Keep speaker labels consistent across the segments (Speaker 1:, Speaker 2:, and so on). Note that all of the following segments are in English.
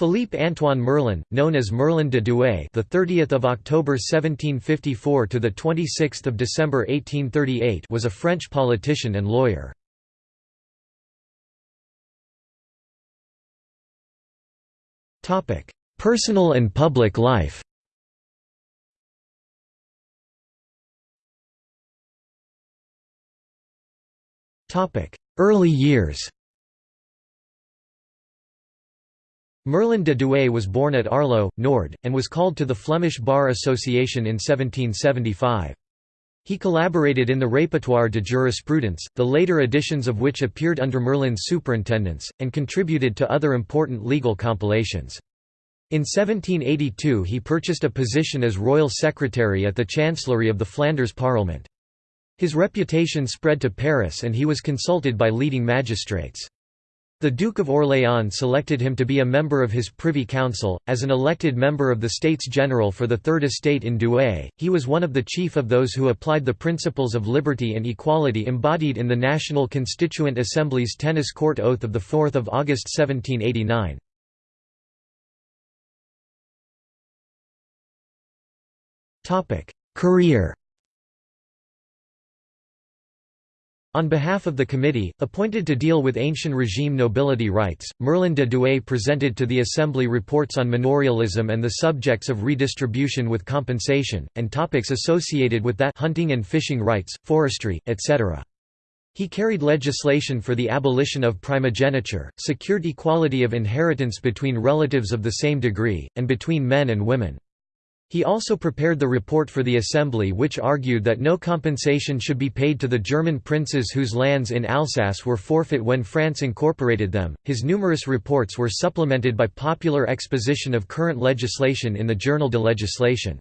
Speaker 1: Philippe Antoine Merlin, known as Merlin de Douai, the 30th of October 1754 to the 26th of December 1838, was a French politician and lawyer. Topic: Personal and public life. Topic: Early years. Merlin de Douai was born at Arleux, Nord, and was called to the Flemish Bar Association in 1775. He collaborated in the Répertoire de jurisprudence, the later editions of which appeared under Merlin's superintendence, and contributed to other important legal compilations. In 1782 he purchased a position as royal secretary at the chancellery of the Flanders Parliament. His reputation spread to Paris and he was consulted by leading magistrates. The Duke of Orléans selected him to be a member of his Privy Council. As an elected member of the States General for the Third Estate in Douai, he was one of the chief of those who applied the principles of liberty and equality embodied in the National Constituent Assembly's Tennis Court Oath of 4 August 1789. Career On behalf of the committee, appointed to deal with ancient regime nobility rights, Merlin de Douai presented to the Assembly reports on manorialism and the subjects of redistribution with compensation, and topics associated with that hunting and fishing rights, forestry, etc. He carried legislation for the abolition of primogeniture, secured equality of inheritance between relatives of the same degree, and between men and women. He also prepared the report for the Assembly which argued that no compensation should be paid to the German princes whose lands in Alsace were forfeit when France incorporated them. His numerous reports were supplemented by popular exposition of current legislation in the Journal de Legislation.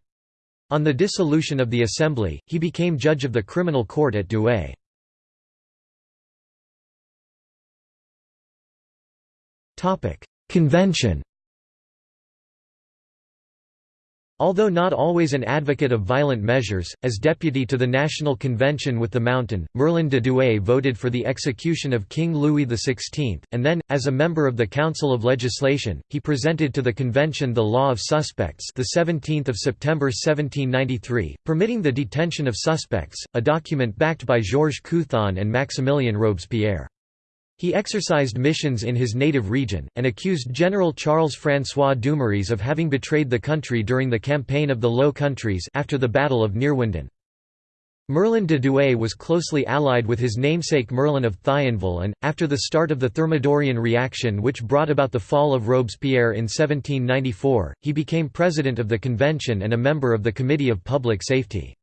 Speaker 1: On the dissolution of the Assembly, he became judge of the criminal court at Douai. Topic: Convention Although not always an advocate of violent measures, as deputy to the National Convention with the Mountain, Merlin de Douai voted for the execution of King Louis XVI, and then, as a member of the Council of Legislation, he presented to the convention the Law of Suspects the 17th of September 1793, permitting the detention of suspects, a document backed by Georges Couthon and Maximilien Robespierre. He exercised missions in his native region, and accused General Charles-François Dumouriez of having betrayed the country during the Campaign of the Low Countries after the Battle of Neerwinden. Merlin de Douai was closely allied with his namesake Merlin of Thionville and, after the start of the Thermidorian reaction which brought about the fall of Robespierre in 1794, he became president of the convention and a member of the Committee of Public Safety.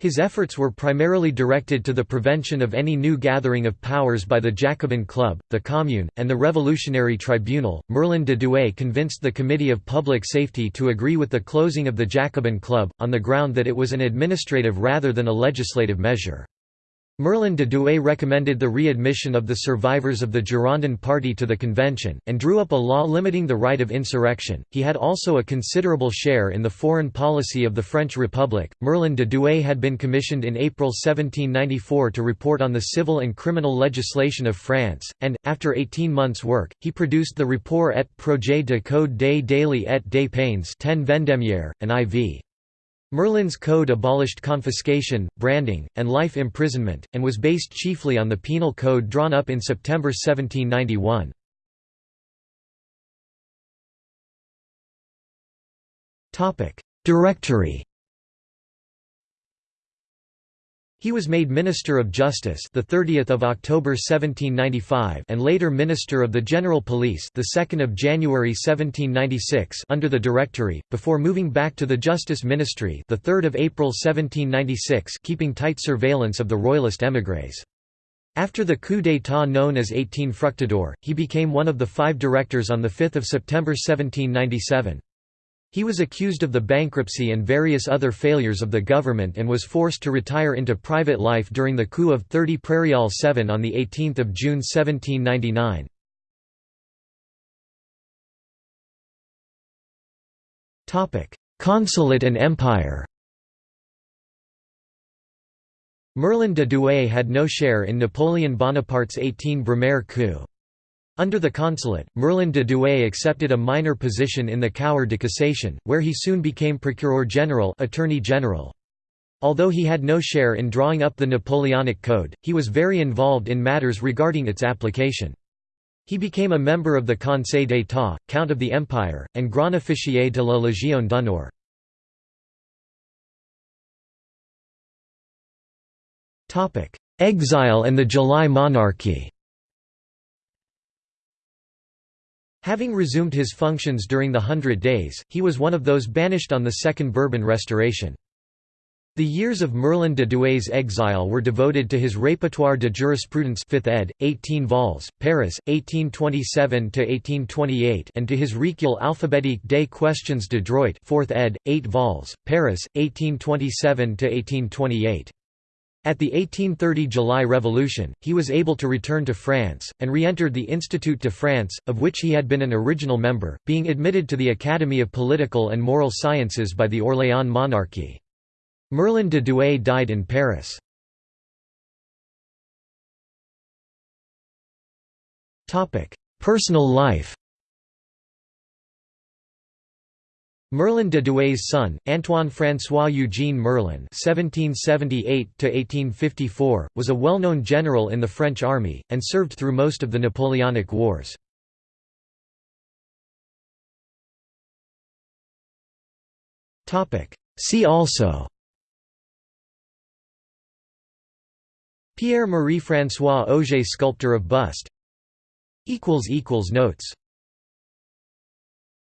Speaker 1: His efforts were primarily directed to the prevention of any new gathering of powers by the Jacobin Club, the Commune, and the Revolutionary Tribunal. Merlin de Douai convinced the Committee of Public Safety to agree with the closing of the Jacobin Club, on the ground that it was an administrative rather than a legislative measure. Merlin de Douai recommended the readmission of the survivors of the Girondin party to the convention, and drew up a law limiting the right of insurrection. He had also a considerable share in the foreign policy of the French Republic. Merlin de Douai had been commissioned in April 1794 to report on the civil and criminal legislation of France, and, after 18 months' work, he produced the Rapport et projet de code des délits et des peines 10 Vendémiaire, and IV. Merlin's code abolished confiscation, branding, and life imprisonment, and was based chiefly on the penal code drawn up in September 1791. Directory He was made Minister of Justice the 30th of October 1795 and later Minister of the General Police the 2nd of January 1796 under the Directory before moving back to the Justice Ministry the 3rd of April 1796 keeping tight surveillance of the royalist émigrés. After the coup d'état known as 18 Fructidor, he became one of the five directors on 5 September 1797. He was accused of the bankruptcy and various other failures of the government and was forced to retire into private life during the coup of 30 Prairial 7 on 18 June 1799. Consulate and empire Merlin de Douai had no share in Napoleon Bonaparte's 18 Brumaire coup. Under the consulate, Merlin de Douai accepted a minor position in the Cour de Cassation, where he soon became Procureur General Attorney General. Although he had no share in drawing up the Napoleonic Code, he was very involved in matters regarding its application. He became a member of the Conseil d'État, Count of the Empire, and Grand Officier de la Légion d'honneur. Exile and the July monarchy Having resumed his functions during the Hundred Days, he was one of those banished on the Second Bourbon Restoration. The years of Merlin de Douai's exile were devoted to his Répertoire de jurisprudence 5th ed., 18 vols, Paris, 1827–1828 and to his Recueil alphabétique des questions de droit 4th ed., 8 vols, Paris, 1827–1828. At the 1830 July Revolution, he was able to return to France, and re-entered the Institut de France, of which he had been an original member, being admitted to the Academy of Political and Moral Sciences by the Orléans monarchy. Merlin de Douai died in Paris. Personal life Merlin de Douai's son, Antoine-François Eugène Merlin (1778–1854), was a well-known general in the French army and served through most of the Napoleonic Wars. Topic. See also. Pierre Marie François Auger, sculptor of bust. Notes.